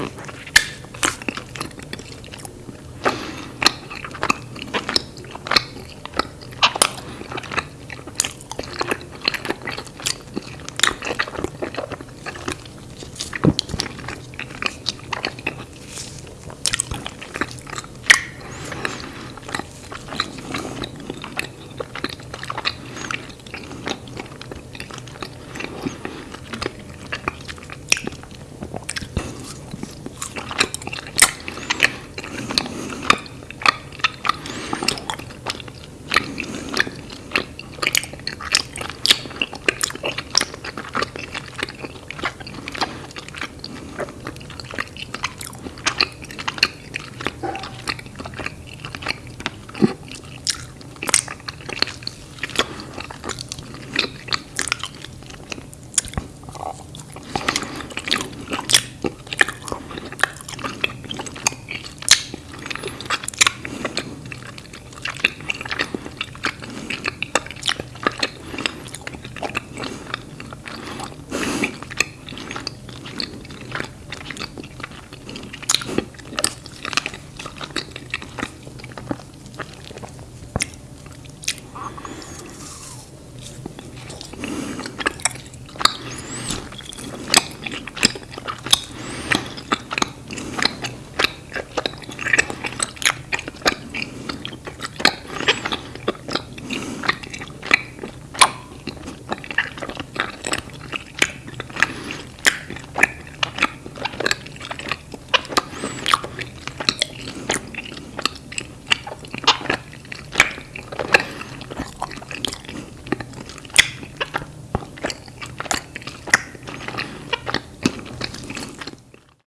Mm-hmm.